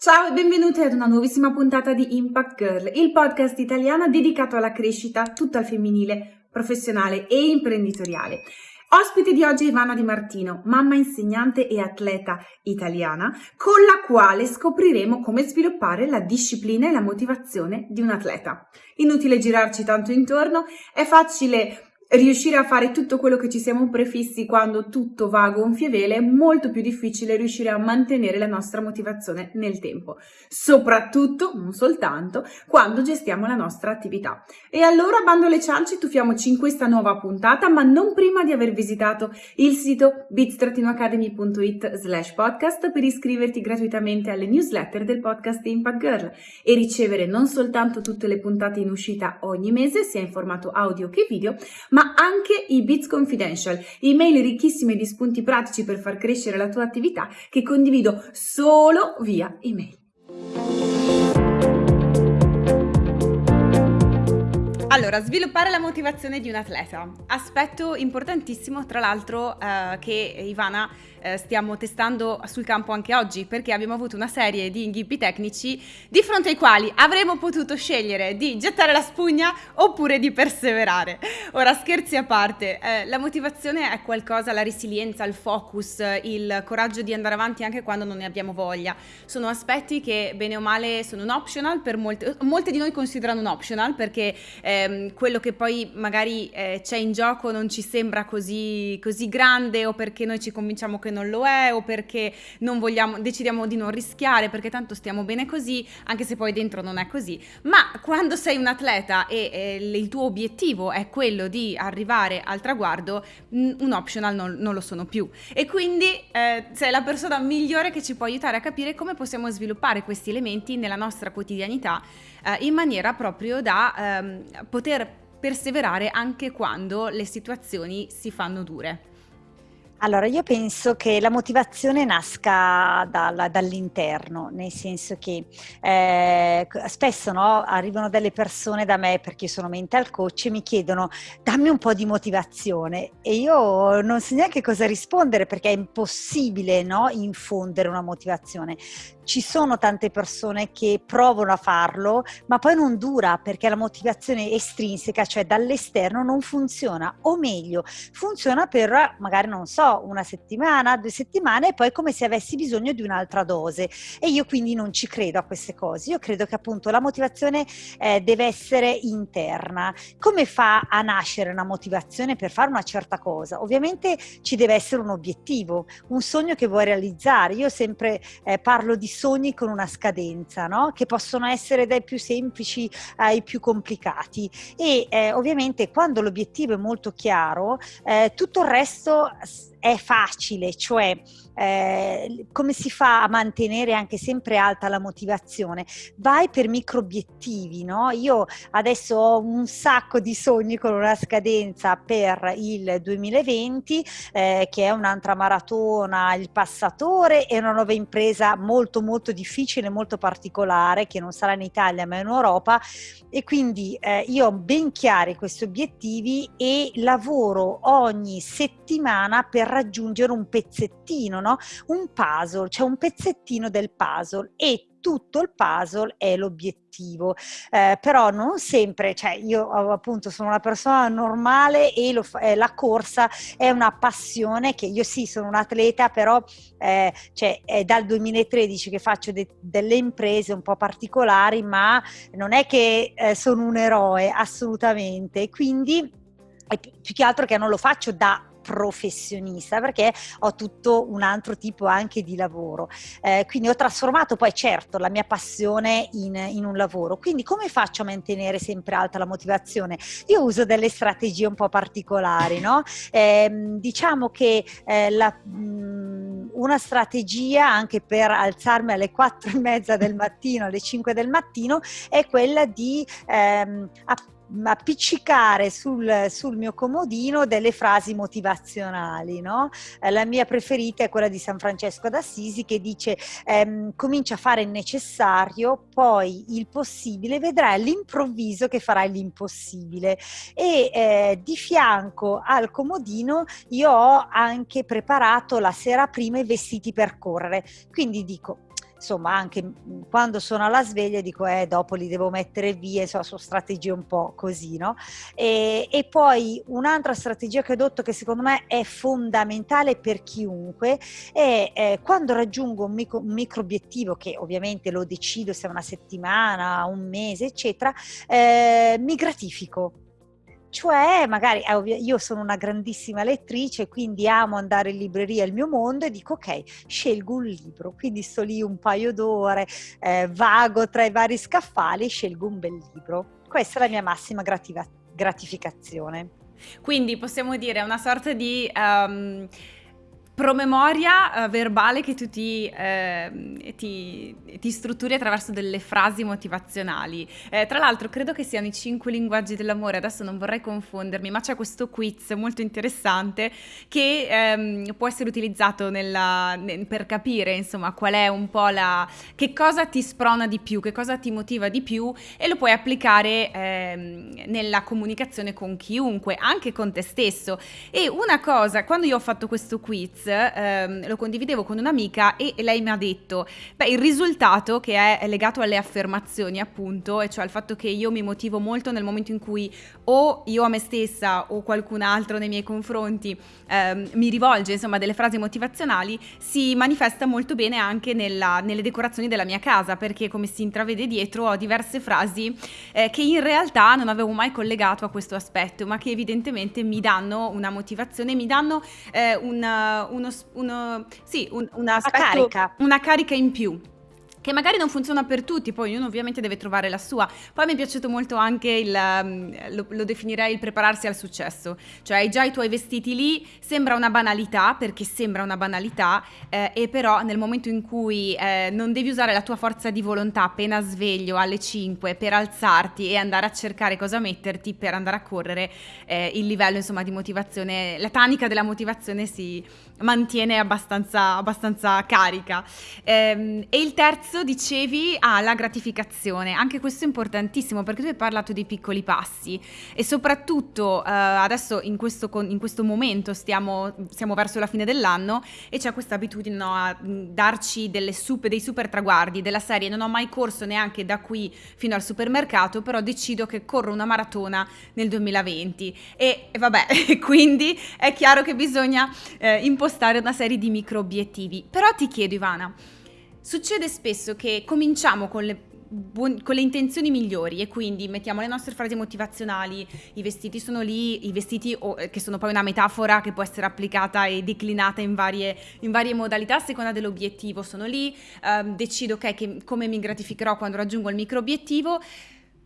Ciao e benvenuti ad una nuovissima puntata di Impact Girl, il podcast italiano dedicato alla crescita tutta al femminile, professionale e imprenditoriale. Ospite di oggi è Ivana Di Martino, mamma insegnante e atleta italiana, con la quale scopriremo come sviluppare la disciplina e la motivazione di un atleta. Inutile girarci tanto intorno, è facile riuscire a fare tutto quello che ci siamo prefissi quando tutto va a gonfie vele è molto più difficile riuscire a mantenere la nostra motivazione nel tempo, soprattutto, non soltanto, quando gestiamo la nostra attività. E allora, bando le ciance, tuffiamoci in questa nuova puntata, ma non prima di aver visitato il sito bits-academy.it slash podcast per iscriverti gratuitamente alle newsletter del podcast Impact Girl e ricevere non soltanto tutte le puntate in uscita ogni mese, sia in formato audio che video, ma ma anche i Bits Confidential, email ricchissime di spunti pratici per far crescere la tua attività che condivido solo via email. Allora, sviluppare la motivazione di un atleta. Aspetto importantissimo, tra l'altro, eh, che Ivana eh, stiamo testando sul campo anche oggi, perché abbiamo avuto una serie di inghippi tecnici di fronte ai quali avremmo potuto scegliere di gettare la spugna oppure di perseverare. Ora, scherzi a parte, eh, la motivazione è qualcosa, la resilienza, il focus, il coraggio di andare avanti anche quando non ne abbiamo voglia. Sono aspetti che bene o male sono un optional per molte, molte di noi considerano un optional perché ehm, quello che poi magari eh, c'è in gioco non ci sembra così, così grande o perché noi ci convinciamo che non lo è o perché vogliamo, decidiamo di non rischiare perché tanto stiamo bene così, anche se poi dentro non è così. Ma quando sei un atleta e, e il tuo obiettivo è quello di arrivare al traguardo, un optional non, non lo sono più. E quindi eh, sei la persona migliore che ci può aiutare a capire come possiamo sviluppare questi elementi nella nostra quotidianità eh, in maniera proprio da ehm, poter perseverare anche quando le situazioni si fanno dure. Allora, io penso che la motivazione nasca dalla, dall'interno, nel senso che eh, spesso no, arrivano delle persone da me, perché io sono mental coach, e mi chiedono dammi un po' di motivazione e io non so neanche cosa rispondere perché è impossibile no, infondere una motivazione ci sono tante persone che provano a farlo, ma poi non dura perché la motivazione estrinseca, cioè dall'esterno, non funziona. O meglio, funziona per magari, non so, una settimana, due settimane e poi come se avessi bisogno di un'altra dose. E io quindi non ci credo a queste cose. Io credo che appunto la motivazione eh, deve essere interna. Come fa a nascere una motivazione per fare una certa cosa? Ovviamente ci deve essere un obiettivo, un sogno che vuoi realizzare. Io sempre eh, parlo di sogni con una scadenza, no? che possono essere dai più semplici ai più complicati e eh, ovviamente quando l'obiettivo è molto chiaro, eh, tutto il resto è facile, cioè eh, come si fa a mantenere anche sempre alta la motivazione? Vai per micro obiettivi, no? Io adesso ho un sacco di sogni con una scadenza per il 2020, eh, che è un'altra maratona, il passatore e una nuova impresa molto molto difficile, molto particolare, che non sarà in Italia ma in Europa e quindi eh, io ho ben chiari questi obiettivi e lavoro ogni settimana per raggiungere un pezzettino, no? un puzzle, cioè un pezzettino del puzzle e tutto il puzzle è l'obiettivo, eh, però non sempre, cioè io appunto sono una persona normale e lo, eh, la corsa è una passione che io sì sono un atleta, però eh, cioè, è dal 2013 che faccio de- delle imprese un po' particolari, ma non è che eh, sono un eroe assolutamente, quindi più che altro che non lo faccio da professionista perché ho tutto un altro tipo anche di lavoro. Eh, quindi ho trasformato poi certo la mia passione in, in, un lavoro. Quindi come faccio a mantenere sempre alta la motivazione? Io uso delle strategie un po' particolari, no? Eh, diciamo che eh, la, mh, mm, una strategia anche per alzarmi alle 4 e mezza del mattino, alle 5 del mattino, è quella di ehm, appiccicare sul, sul, mio comodino delle frasi motivazionali. No? Eh, la mia preferita è quella di San Francesco d'Assisi che dice ehm, comincia a fare il necessario, poi il possibile, vedrai all'improvviso che farai l'impossibile. E eh, di fianco al comodino io ho anche preparato la sera prima i vestiti per correre. Quindi dico insomma anche quando sono alla sveglia dico eh dopo li devo mettere via, insomma sono strategie un po' così, no? E, e poi un'altra strategia che ho adotto che secondo me è fondamentale per chiunque è eh, quando raggiungo un micro, un micro, obiettivo che ovviamente lo decido se è una settimana, un mese, eccetera, eh, mi gratifico cioè, magari io sono una grandissima lettrice, quindi amo andare in libreria, il mio mondo, e dico ok, scelgo un libro, quindi sto lì un paio d'ore, eh, vago tra i vari scaffali e scelgo un bel libro. Questa è la mia massima gratificazione. Quindi possiamo dire una sorta di... Um promemoria uh, verbale che tu ti, eh, ti, ti, strutturi attraverso delle frasi motivazionali. Eh, tra l'altro credo che siano i cinque linguaggi dell'amore, adesso non vorrei confondermi, ma c'è questo quiz molto interessante che ehm, può essere utilizzato nella, ne, per capire insomma qual è un po' la... che cosa ti sprona di più, che cosa ti motiva di più e lo puoi applicare ehm, nella comunicazione con chiunque, anche con te stesso. E una cosa, quando io ho fatto questo quiz, ehm, lo condividevo con un'amica e lei mi ha detto, beh, il risultato che è legato alle affermazioni appunto, e cioè al fatto che io mi motivo molto nel momento in cui o io a me stessa o qualcun altro nei miei confronti ehm, mi rivolge insomma delle frasi motivazionali, si manifesta molto bene anche nella, nelle decorazioni della mia casa, perché come si intravede dietro ho diverse frasi eh, che in realtà non avevo mai collegato a questo aspetto, ma che evidentemente mi danno una motivazione, mi danno eh, una, uno, uno, sì, un, una, aspetto, carica. una carica in più che magari non funziona per tutti, poi ognuno ovviamente deve trovare la sua. Poi mi è piaciuto molto anche il, um, lo, lo, definirei il prepararsi al successo, cioè hai già i tuoi vestiti lì, sembra una banalità, perché sembra una banalità, eh, e però nel momento in cui eh, non devi usare la tua forza di volontà appena sveglio alle 5 per alzarti e andare a cercare cosa metterti per andare a correre, eh, il livello insomma di motivazione, la tanica della motivazione si mantiene abbastanza, abbastanza carica. Ehm, e il terzo dicevi ah, la gratificazione, anche questo è importantissimo perché tu hai parlato dei piccoli passi. E soprattutto eh, adesso in questo, in questo momento stiamo, siamo verso la fine dell'anno e c'è questa abitudine no, a darci super, dei super traguardi. Della serie non ho mai corso neanche da qui fino al supermercato però decido che corro una maratona nel 2020 e, e vabbè quindi è chiaro che bisogna eh, impostare una serie di micro obiettivi però ti chiedo Ivana Succede spesso che cominciamo con le Buon, con le intenzioni migliori e quindi mettiamo le nostre frasi motivazionali, i vestiti sono lì, i vestiti oh, che sono poi una metafora che può essere applicata e declinata in varie, in varie modalità a seconda dell'obiettivo, sono lì, um, decido okay, che, come mi gratificherò quando raggiungo il micro obiettivo.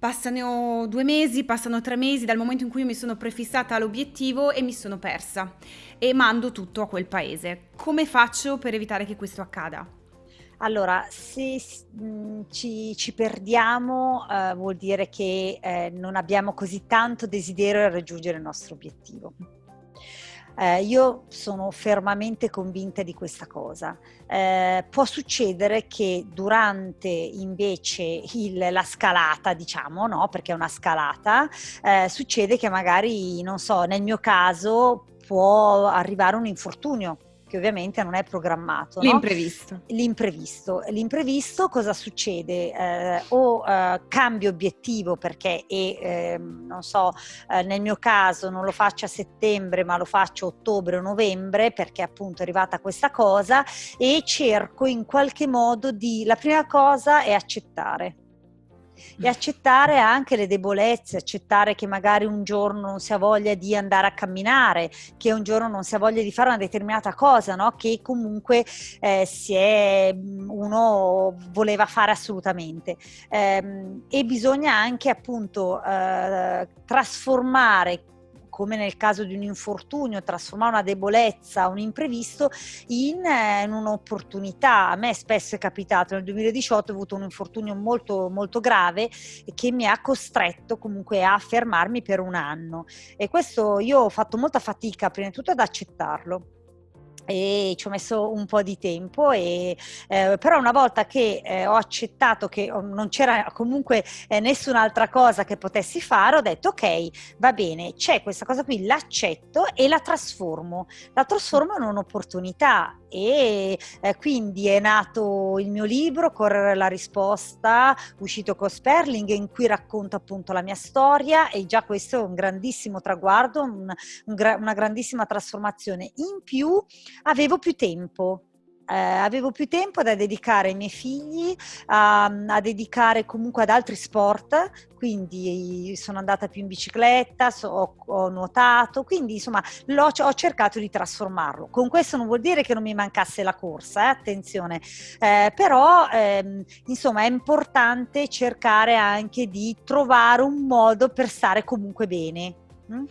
Passano due mesi, passano tre mesi dal momento in cui mi sono prefissata l'obiettivo e mi sono persa e mando tutto a quel paese. Come faccio per evitare che questo accada? Allora, se mhmm, ci, ci, perdiamo eh, vuol dire che eh, non abbiamo così tanto desiderio di raggiungere il nostro obiettivo. Eh, io sono fermamente convinta di questa cosa. Eh, può succedere che durante invece il, la scalata, diciamo, no? perché è una scalata, eh, succede che magari, non so, nel mio caso può arrivare un infortunio che ovviamente non è programmato. L'imprevisto. No? L'imprevisto. L'imprevisto cosa succede? Eh, o eh, cambio obiettivo perché, e, eh, non so, eh, nel mio caso non lo faccio a settembre ma lo faccio a ottobre o novembre perché appunto è arrivata questa cosa e cerco in qualche modo di, la prima cosa è accettare e accettare anche le debolezze, accettare che magari un giorno non si ha voglia di andare a camminare, che un giorno non si ha voglia di fare una determinata cosa, no? che comunque eh, è, uno voleva fare assolutamente. Eh, e bisogna anche appunto eh, trasformare come nel caso di un infortunio, trasformare una debolezza, un imprevisto in, eh, in un'opportunità. A me spesso è capitato, nel 2018 ho avuto un infortunio molto, molto grave che mi ha costretto comunque a fermarmi per un anno e questo io ho fatto molta fatica prima di tutto ad accettarlo e ci ho messo un po' di tempo e, eh, però una volta che eh, ho accettato che oh, non c'era comunque eh, nessun'altra cosa che potessi fare ho detto ok va bene c'è questa cosa qui l'accetto e la trasformo. La trasformo in un'opportunità e eh, quindi è nato il mio libro Correre la risposta, uscito con Sperling, in cui racconto appunto la mia storia e già questo è un grandissimo traguardo, un, un una grandissima trasformazione. In più avevo più tempo, eh, avevo più tempo da dedicare ai miei figli, a, a, dedicare comunque ad altri sport, quindi sono andata più in bicicletta, so, ho, ho, nuotato, quindi insomma ho cercato di trasformarlo. Con questo non vuol dire che non mi mancasse la corsa, eh, attenzione, eh, però ehm, insomma è importante cercare anche di trovare un modo per stare comunque bene. Mm?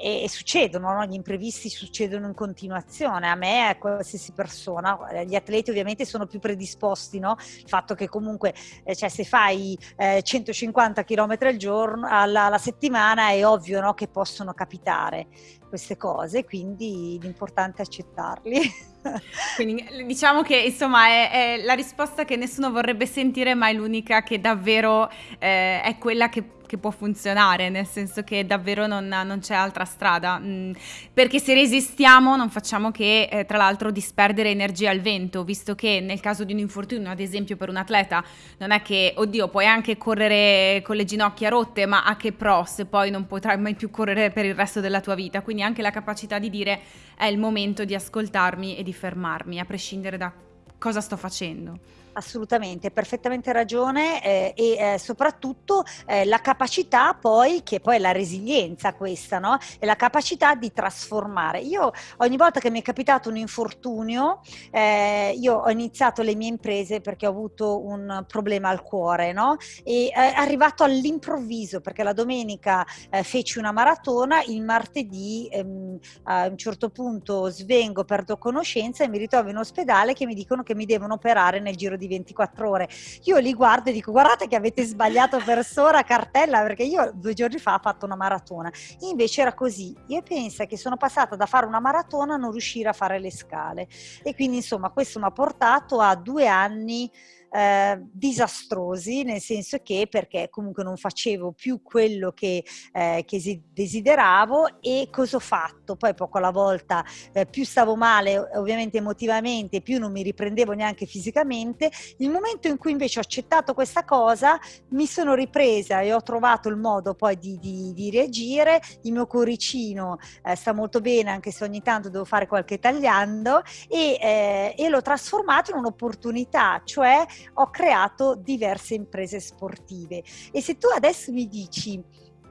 E, e, succedono, no? gli imprevisti succedono in continuazione, a me, a qualsiasi persona, gli atleti ovviamente sono più predisposti, no? il fatto che comunque eh, cioè, se fai eh, 150 km al giorno, alla, alla settimana è ovvio no? che possono capitare queste cose, quindi l'importante è accettarli. Quindi diciamo che insomma è, è, la risposta che nessuno vorrebbe sentire, ma è l'unica che davvero eh, è quella che che può funzionare, nel senso che davvero non, non c'è altra strada. Mm, perché se resistiamo non facciamo che, eh, tra l'altro, disperdere energia al vento, visto che nel caso di un infortunio, ad esempio per un atleta, non è che, oddio, puoi anche correre con le ginocchia rotte, ma a che pro se poi non potrai mai più correre per il resto della tua vita? Quindi anche la capacità di dire è il momento di ascoltarmi e di fermarmi, a prescindere da cosa sto facendo. Assolutamente, perfettamente ragione eh, e eh, soprattutto eh, la capacità poi, che poi è la resilienza questa, no? È la capacità di trasformare. Io ogni volta che mi è capitato un infortunio, eh, io ho iniziato le mie imprese perché ho avuto un problema al cuore, no? E è arrivato all'improvviso perché la domenica eh, feci una maratona, il martedì ehm, a un certo punto svengo, perdo conoscenza e mi ritrovo in ospedale che mi dicono che mi devono operare nel giro di 24 ore. Io li guardo e dico guardate che avete sbagliato persona, cartella, perché io due giorni fa ho fatto una maratona. Invece era così. Io penso che sono passata da fare una maratona a non riuscire a fare le scale. E quindi insomma questo mi ha portato a due anni eh, disastrosi, nel senso che perché comunque non facevo più quello che, eh, che desideravo e cosa ho fatto? Poi poco alla volta eh, più stavo male ovviamente emotivamente, più non mi riprendevo neanche fisicamente. Il momento in cui invece ho accettato questa cosa mi sono ripresa e ho trovato il modo poi di, di, di reagire. Il mio cuoricino eh, sta molto bene anche se ogni tanto devo fare qualche tagliando e, eh, e l'ho trasformato in un'opportunità, cioè ho creato diverse imprese sportive. E se tu adesso mi dici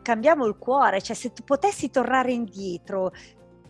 cambiamo il cuore, cioè se tu potessi tornare indietro,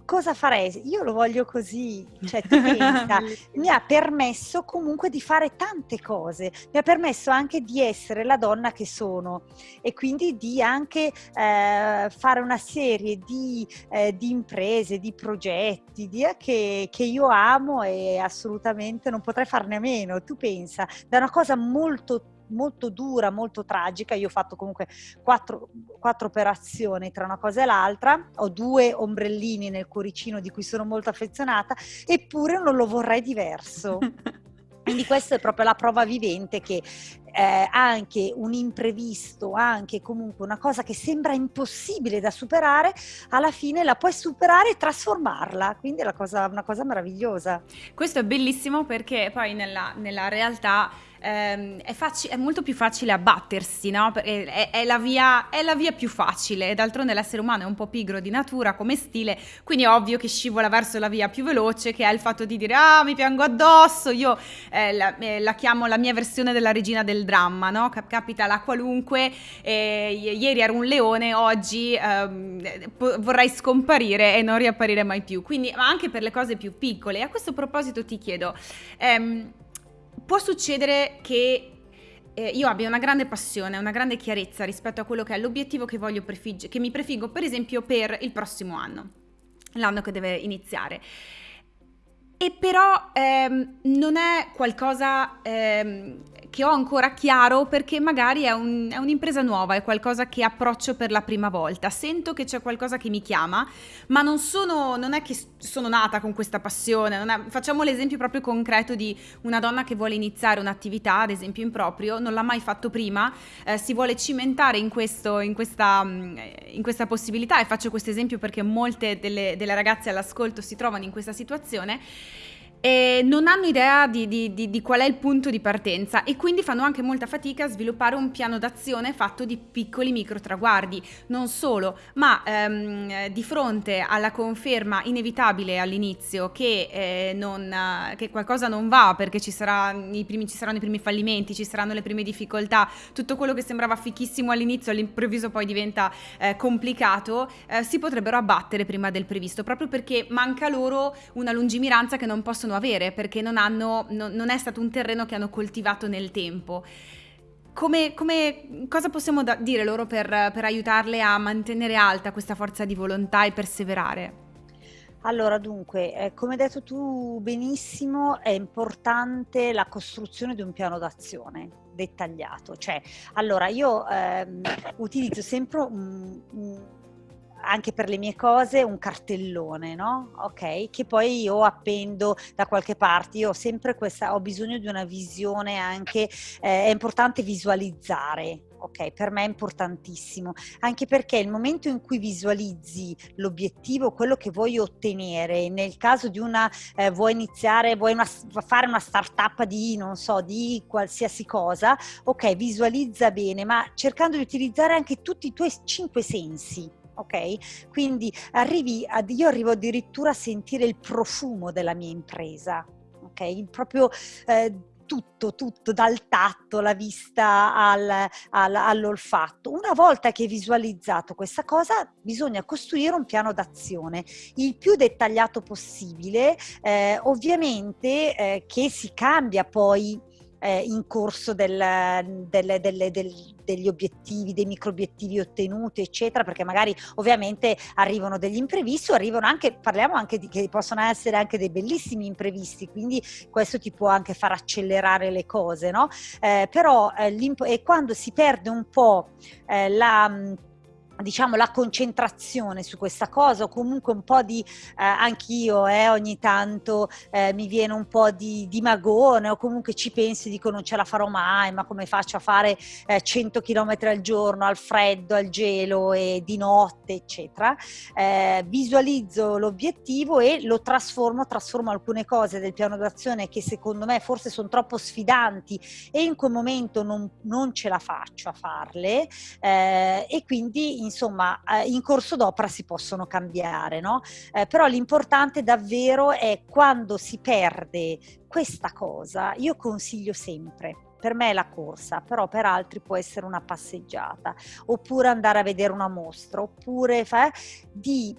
cosa farei? Io lo voglio così, cioè tu pensa, mi ha permesso comunque di fare tante cose, mi ha permesso anche di essere la donna che sono e quindi di anche eh, fare una serie di, eh, di, imprese, di progetti di, eh, che, che io amo e assolutamente non potrei farne a meno. Tu pensa, da una cosa molto molto dura, molto tragica. Io ho fatto comunque quattro, quattro, operazioni tra una cosa e l'altra, ho due ombrellini nel cuoricino di cui sono molto affezionata, eppure non lo vorrei diverso. Quindi questa è proprio la prova vivente che eh, anche un imprevisto, anche comunque una cosa che sembra impossibile da superare, alla fine la puoi superare e trasformarla. Quindi è una cosa, una cosa meravigliosa. Questo è bellissimo perché poi nella, nella realtà ehm, è, faci- è, molto più facile abbattersi, no? È, è, la via, è, la via, più facile. D'altronde l'essere umano è un po' pigro di natura come stile, quindi è ovvio che scivola verso la via più veloce, che è il fatto di dire ah mi piango addosso, io eh, la, eh, la, chiamo la mia versione della regina del dramma, no? Cap- capita la qualunque, eh, ieri ero un leone, oggi ehm, po- vorrei scomparire e non riapparire mai più. Quindi, ma anche per le cose più piccole. E a questo proposito ti chiedo, ehm, può succedere che eh, io abbia una grande passione, una grande chiarezza rispetto a quello che è l'obiettivo che, prefigge, che mi prefiggo, per esempio, per il prossimo anno, l'anno che deve iniziare. E però ehm, non è qualcosa ehm, che ho ancora chiaro perché magari è, un, è, un'impresa nuova, è qualcosa che approccio per la prima volta. Sento che c'è qualcosa che mi chiama, ma non, sono, non è che sono nata con questa passione. È, facciamo l'esempio proprio concreto di una donna che vuole iniziare un'attività, ad esempio in proprio, non l'ha mai fatto prima, eh, si vuole cimentare in, questo, in, questa, mm, in, questa, possibilità e faccio questo esempio perché molte delle, delle ragazze all'ascolto si trovano in questa situazione e non hanno idea di, di, di, di, qual è il punto di partenza e quindi fanno anche molta fatica a sviluppare un piano d'azione fatto di piccoli micro traguardi. Non solo, ma ehm, di fronte alla conferma inevitabile all'inizio che, eh, non, che qualcosa non va perché ci, sarà primi, ci, saranno i primi fallimenti, ci saranno le prime difficoltà, tutto quello che sembrava fichissimo all'inizio all'improvviso poi diventa eh, complicato, eh, si potrebbero abbattere prima del previsto, proprio perché manca loro una lungimiranza che non possono avere perché non, hanno, no, non è stato un terreno che hanno coltivato nel tempo. Come, come, cosa possiamo da- dire loro per, per aiutarle a mantenere alta questa forza di volontà e perseverare? Allora, dunque, eh, come hai detto tu benissimo, è importante la costruzione di un piano d'azione dettagliato. Cioè, allora, io ehm, utilizzo sempre un, un anche per le mie cose un cartellone, no? Ok, che poi io appendo da qualche parte. Io ho sempre questa, ho bisogno di una visione anche, eh, è importante visualizzare. Ok, per me è importantissimo, anche perché il momento in cui visualizzi l'obiettivo, quello che vuoi ottenere, nel caso di una, eh, vuoi iniziare, vuoi una, fare una startup di, non so, di qualsiasi cosa, ok, visualizza bene, ma cercando di utilizzare anche tutti i tuoi cinque sensi, ok? Quindi arrivi ad, io arrivo addirittura a sentire il profumo della mia impresa, ok? Proprio eh, tutto, tutto, dal tatto, la vista al, al, all'olfatto. Una volta che hai visualizzato questa cosa, bisogna costruire un piano d'azione il più dettagliato possibile, eh, ovviamente eh, che si cambia poi eh, in corso del, del, del, degli obiettivi, dei micro obiettivi ottenuti, eccetera, perché magari ovviamente arrivano degli imprevisti, arrivano anche, parliamo anche di che possono essere anche dei bellissimi imprevisti, quindi questo ti può anche far accelerare le cose, no? Eh, però eh, quando si perde un po' eh, la diciamo la concentrazione su questa cosa o comunque un po' di eh, anch'io eh, ogni tanto eh, mi viene un po' di, di, magone o comunque ci penso e dico non ce la farò mai ma come faccio a fare eh, 100 km al giorno al freddo al gelo e di notte eccetera. Eh, visualizzo l'obiettivo e lo trasformo trasformo alcune cose del piano d'azione che secondo me forse sono troppo sfidanti e in quel momento non, non ce la faccio a farle eh, e quindi insomma eh, in corso d'opera si possono cambiare, no? Eh, però l'importante davvero è quando si perde questa cosa, io consiglio sempre per me è la corsa, però per altri può essere una passeggiata, oppure andare a vedere una mostra, oppure fa, di,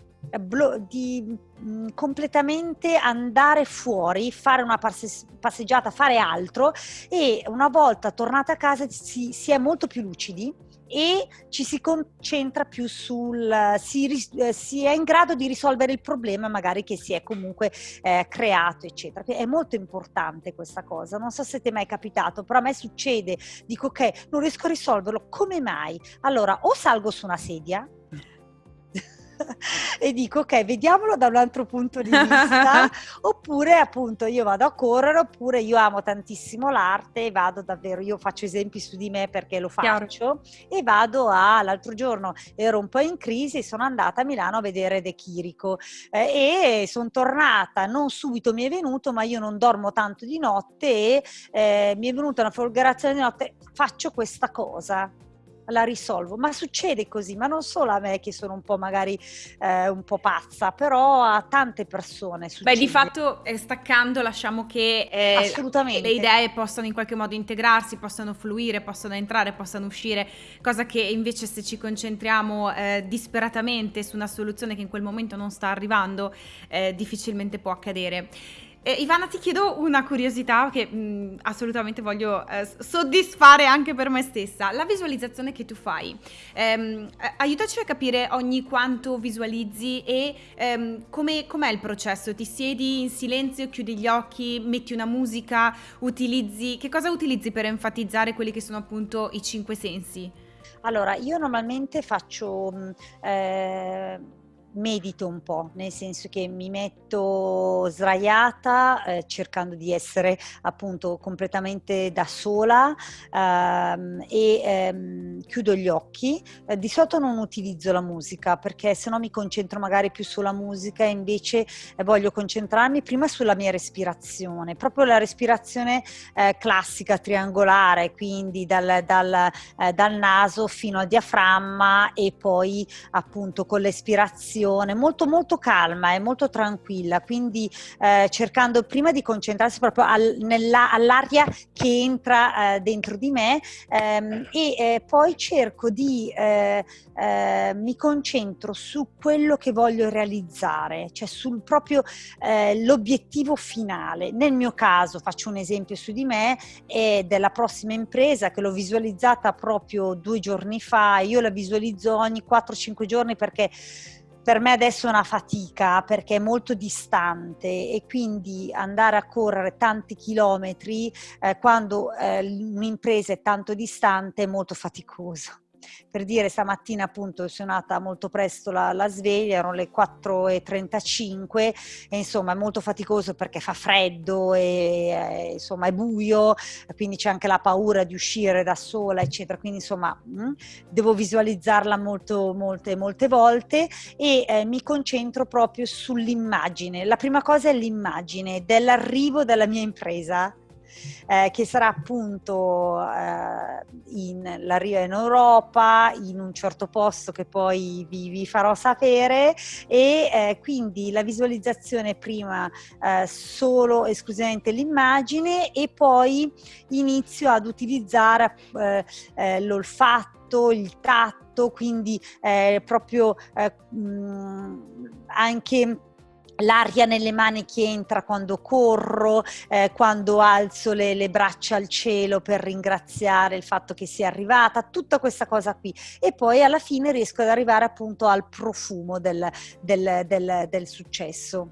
di mh, completamente andare fuori, fare una passe, passeggiata, fare altro e una volta tornata a casa si, si è molto più lucidi e ci si concentra più sul, si, eh, si, è in grado di risolvere il problema magari che si è comunque eh, creato, eccetera. È molto importante questa cosa, non so se ti è mai capitato, però a me succede, dico ok, non riesco a risolverlo, come mai? Allora o salgo su una sedia, e dico ok, vediamolo da un altro punto di vista, oppure appunto io vado a correre, oppure io amo tantissimo l'arte e vado davvero, io faccio esempi su di me perché lo faccio Chiaro. e vado a, l'altro giorno ero un po' in crisi e sono andata a Milano a vedere De Chirico eh, e sono tornata, non subito mi è venuto, ma io non dormo tanto di notte e eh, mi è venuta una folgorazione di notte, faccio questa cosa la risolvo. Ma succede così, ma non solo a me che sono un po' magari eh, un po' pazza, però a tante persone succede. Beh, di fatto eh, staccando lasciamo che eh, le idee possano in qualche modo integrarsi, possano fluire, possano entrare, possano uscire, cosa che invece se ci concentriamo eh, disperatamente su una soluzione che in quel momento non sta arrivando, eh, difficilmente può accadere. Eh, Ivana, ti chiedo una curiosità che mh, mm, assolutamente voglio eh, soddisfare anche per me stessa. La visualizzazione che tu fai, ehm, aiutaci a capire ogni quanto visualizzi e ehm, come, com'è il processo. Ti siedi in silenzio, chiudi gli occhi, metti una musica, utilizzi... Che cosa utilizzi per enfatizzare quelli che sono appunto i cinque sensi? Allora, io normalmente faccio... Mm, eh medito un po', nel senso che mi metto sdraiata eh, cercando di essere appunto completamente da sola ehm, e ehm, chiudo gli occhi. Eh, di solito non utilizzo la musica perché se no mi concentro magari più sulla musica e invece eh, voglio concentrarmi prima sulla mia respirazione, proprio la respirazione eh, classica triangolare, quindi dal, dal, eh, dal naso fino al diaframma e poi appunto con l'espirazione meditazione molto molto calma e molto tranquilla, quindi eh, cercando prima di concentrarsi proprio al, all'aria che entra eh, dentro di me ehm, e eh, poi cerco di, eh, eh, mi concentro su quello che voglio realizzare, cioè sul proprio eh, l'obiettivo finale. Nel mio caso faccio un esempio su di me e della prossima impresa che l'ho visualizzata proprio due giorni fa, io la visualizzo ogni 4-5 giorni perché per me adesso è una fatica perché è molto distante e quindi andare a correre tanti chilometri eh, quando eh, un'impresa è tanto distante è molto faticoso per dire stamattina appunto è suonata molto presto la, la sveglia, erano le 4.35 e insomma è molto faticoso perché fa freddo e eh, insomma è buio, quindi c'è anche la paura di uscire da sola eccetera, quindi insomma mh, mm, devo visualizzarla molto, molte, molte volte e eh, mi concentro proprio sull'immagine. La prima cosa è l'immagine dell'arrivo della mia impresa eh, che sarà appunto eh, in, l'arrivo in Europa, in un certo posto che poi vi, vi farò sapere. E eh, quindi la visualizzazione prima eh, solo esclusivamente l'immagine e poi inizio ad utilizzare eh, eh, l'olfatto, il tatto, quindi proprio mh, anche l'aria nelle mani che entra quando corro, eh, quando alzo le, le, braccia al cielo per ringraziare il fatto che sia arrivata, tutta questa cosa qui. E poi alla fine riesco ad arrivare appunto al profumo del, del, del, del successo.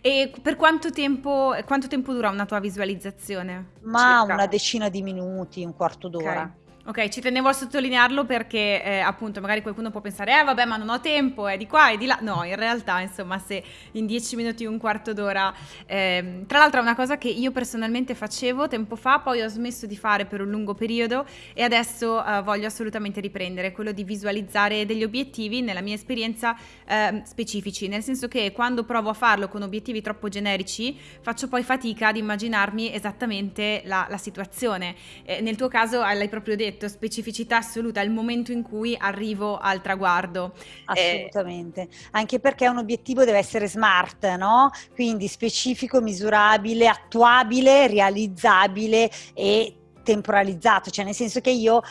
E per quanto tempo, quanto tempo, dura una tua visualizzazione? Ma Circa. una decina di minuti, un quarto d'ora. Okay. Ok, ci tenevo a sottolinearlo perché eh, appunto magari qualcuno può pensare, eh vabbè ma non ho tempo, è di qua e di là. No, in realtà insomma se in dieci minuti, un quarto d'ora... Eh, tra l'altro è una cosa che io personalmente facevo tempo fa, poi ho smesso di fare per un lungo periodo e adesso eh, voglio assolutamente riprendere quello di visualizzare degli obiettivi, nella mia esperienza, ehm, specifici. Nel senso che quando provo a farlo con obiettivi troppo generici faccio poi fatica ad immaginarmi esattamente la, la situazione. Nel tuo caso l'hai proprio detto detto, specificità assoluta, il momento in cui arrivo al traguardo. Eh, Assolutamente, eh, anche perché un obiettivo deve essere smart, no? Quindi specifico, misurabile, attuabile, realizzabile e temporalizzato, cioè nel senso che io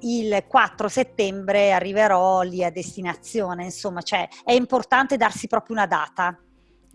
il 4 settembre arriverò lì a destinazione, insomma, cioè è importante darsi proprio una data.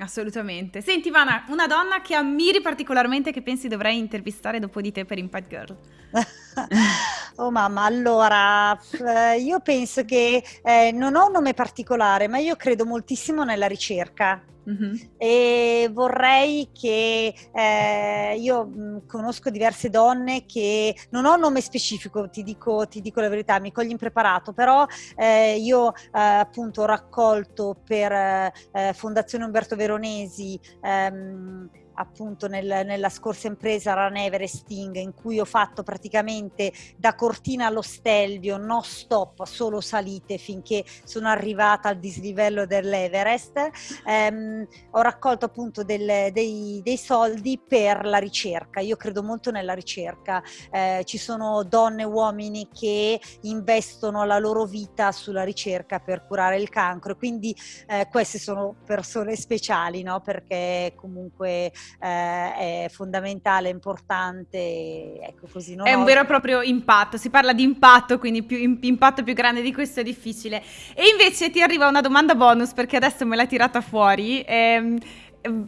Assolutamente. Senti Ivana, una donna che ammiri particolarmente che pensi dovrei intervistare dopo di te per Impact Girl. oh mamma, allora eh, io penso che eh, non ho un nome particolare, ma io credo moltissimo nella ricerca. Mm-hmm. E vorrei che eh, io mh, conosco diverse donne che non ho un nome specifico, ti dico, ti dico la verità, mi cogli impreparato, però eh, io eh, appunto ho raccolto per eh, Fondazione Umberto Veronesi ehm, appunto nel, nella scorsa impresa Run Everesting in cui ho fatto praticamente da Cortina allo Stelvio no stop, solo salite finché sono arrivata al dislivello dell'Everest ehm, ho raccolto appunto del, dei, dei, soldi per la ricerca. Io credo molto nella ricerca. Eh, ci sono donne e uomini che investono la loro vita sulla ricerca per curare il cancro. Quindi eh, queste sono persone speciali no? perché comunque eh, è fondamentale, importante, ecco così. è un vero e proprio impatto, si parla di impatto, quindi più, impatto più grande di questo è difficile. E invece ti arriva una domanda bonus perché adesso me l'hai tirata fuori. Ehm,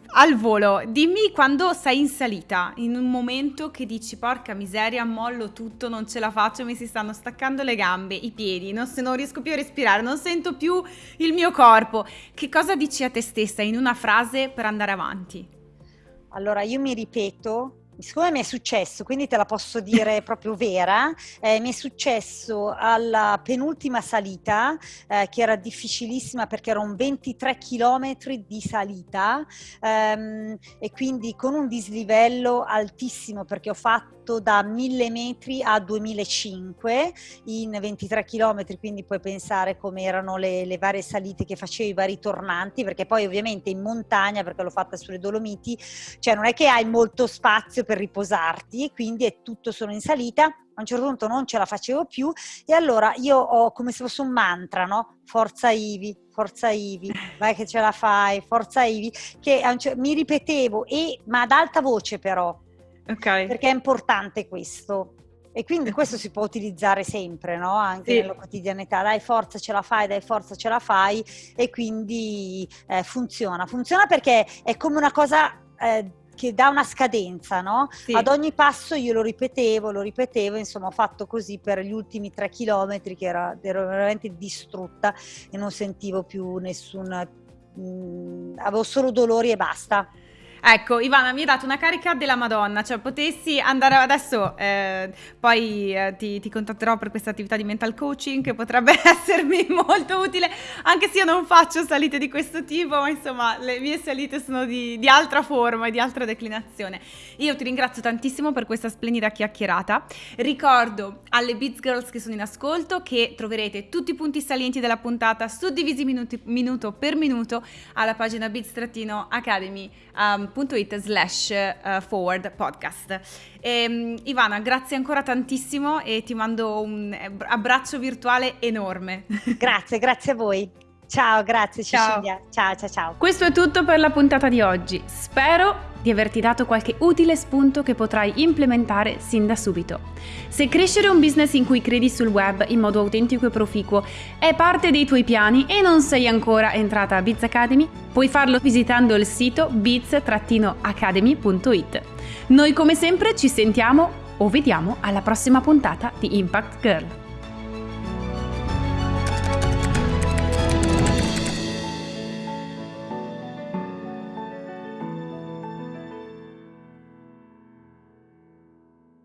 al volo, dimmi quando sei in salita, in un momento che dici porca miseria, mollo tutto, non ce la faccio, mi si stanno staccando le gambe, i piedi, non, se non riesco più a respirare, non sento più il mio corpo. Che cosa dici a te stessa in una frase per andare avanti? Allora io mi ripeto siccome mi è successo, quindi te la posso dire proprio vera, eh, mi è successo alla penultima salita, eh, che era difficilissima perché erano 23 km di salita ehm, e quindi con un dislivello altissimo perché ho fatto da 1000 metri a 2005 in 23 km, quindi puoi pensare come erano le, le varie salite che facevo, i vari tornanti, perché poi ovviamente in montagna, perché l'ho fatta sulle Dolomiti, cioè non è che hai molto spazio per riposarti, quindi è tutto solo in salita. A un certo punto non ce la facevo più e allora io ho come se fosse un mantra, no? Forza Ivi, forza Ivi, vai che ce la fai, forza Ivi, che mi ripetevo, e, ma ad alta voce però, okay. perché è importante questo. E quindi questo si può utilizzare sempre, no? Anche sì. nella quotidianità. Dai forza ce la fai, dai forza ce la fai e quindi eh, funziona. Funziona perché è come una cosa eh, che dà una scadenza, no? Sì. Ad ogni passo io lo ripetevo, lo ripetevo, insomma ho fatto così per gli ultimi tre chilometri che era, ero veramente distrutta e non sentivo più nessun... Mh, mm, avevo solo dolori e basta. Ecco, Ivana mi ha dato una carica della Madonna, cioè potessi andare adesso, eh, poi eh, ti, ti, contatterò per questa attività di mental coaching che potrebbe essermi molto utile, anche se io non faccio salite di questo tipo, ma insomma le mie salite sono di, di altra forma e di altra declinazione. Io ti ringrazio tantissimo per questa splendida chiacchierata, ricordo alle Beats Girls che sono in ascolto che troverete tutti i punti salienti della puntata suddivisi minuti, minuto per minuto alla pagina beats-academy um, www.it slash uh, forward podcast. E, um, Ivana, grazie ancora tantissimo e ti mando un abbraccio virtuale enorme. Grazie, grazie a voi. Ciao, grazie Cecilia. Ciao. ciao, ciao, ciao. Questo è tutto per la puntata di oggi. Spero di averti dato qualche utile spunto che potrai implementare sin da subito. Se crescere un business in cui credi sul web in modo autentico e proficuo è parte dei tuoi piani e non sei ancora entrata a Biz Academy, puoi farlo visitando il sito biz-academy.it. Noi come sempre ci sentiamo o vediamo alla prossima puntata di Impact Girl.